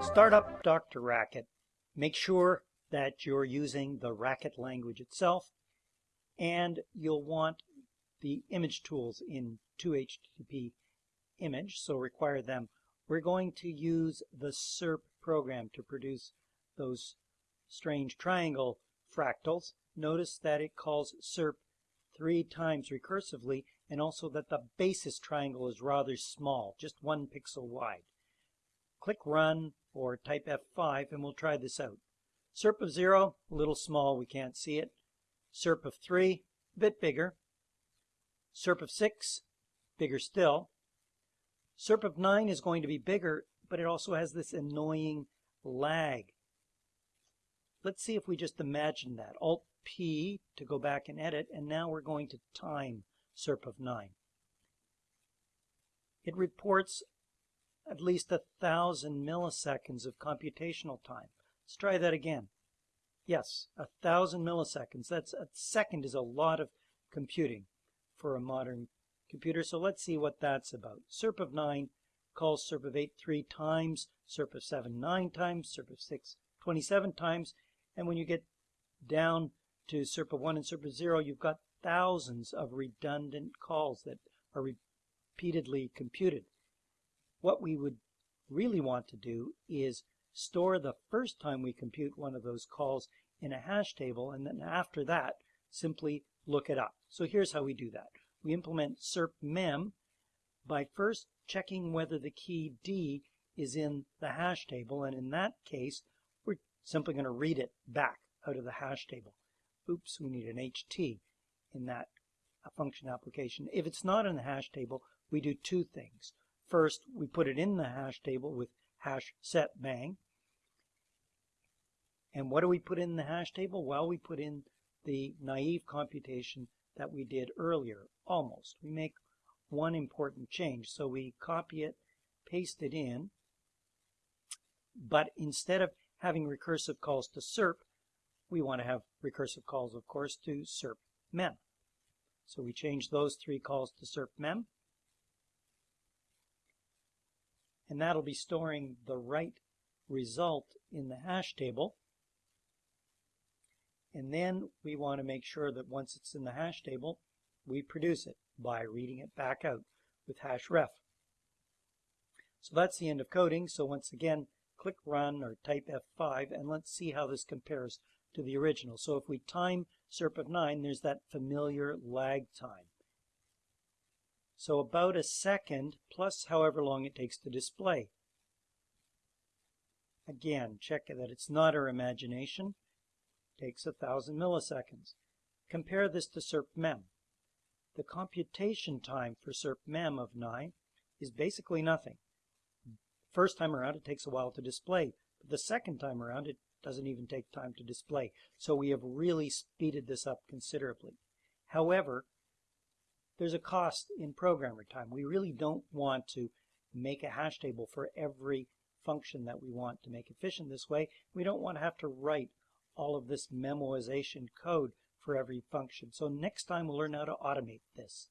Start up DrRacket. Make sure that you're using the Racket language itself and you'll want the image tools in 2htdp image, so require them. We're going to use the SERP program to produce those strange triangle fractals. Notice that it calls SERP three times recursively and also that the basis triangle is rather small, just one pixel wide. Click Run or type F5 and we'll try this out. SERP of 0, a little small, we can't see it. SERP of 3, a bit bigger. SERP of 6, bigger still. SERP of 9 is going to be bigger, but it also has this annoying lag. Let's see if we just imagine that. Alt P to go back and edit, and now we're going to time SERP of 9. It reports at least a thousand milliseconds of computational time. Let's try that again. Yes, a thousand milliseconds. That's a second is a lot of computing for a modern computer. So let's see what that's about. SERP of 9 calls SERP of 8 three times, SERP of 7 nine times, SERP of 6 27 times. And when you get down to SERP of 1 and SERP of 0, you've got thousands of redundant calls that are repeatedly computed. What we would really want to do is store the first time we compute one of those calls in a hash table, and then after that, simply look it up. So here's how we do that. We implement SERP mem by first checking whether the key D is in the hash table, and in that case, we're simply going to read it back out of the hash table. Oops, we need an HT in that uh, function application. If it's not in the hash table, we do two things. First, we put it in the hash table with hash set bang. And what do we put in the hash table? Well, we put in the naive computation that we did earlier, almost. We make one important change. So we copy it, paste it in, but instead of having recursive calls to SERP, we want to have recursive calls, of course, to SERP mem. So we change those three calls to SERP mem. and that'll be storing the right result in the hash table. And then we want to make sure that once it's in the hash table, we produce it by reading it back out with hash ref. So that's the end of coding. So once again, click run or type F5 and let's see how this compares to the original. So if we time SERP of 9, there's that familiar lag time. So about a second plus however long it takes to display. Again, check that it's not our imagination. It takes a thousand milliseconds. Compare this to SERP mem. The computation time for SERP mem of 9 is basically nothing. First time around it takes a while to display, but the second time around it doesn't even take time to display. So we have really speeded this up considerably. However, there's a cost in programmer time. We really don't want to make a hash table for every function that we want to make efficient this way. We don't want to have to write all of this memoization code for every function. So next time we'll learn how to automate this.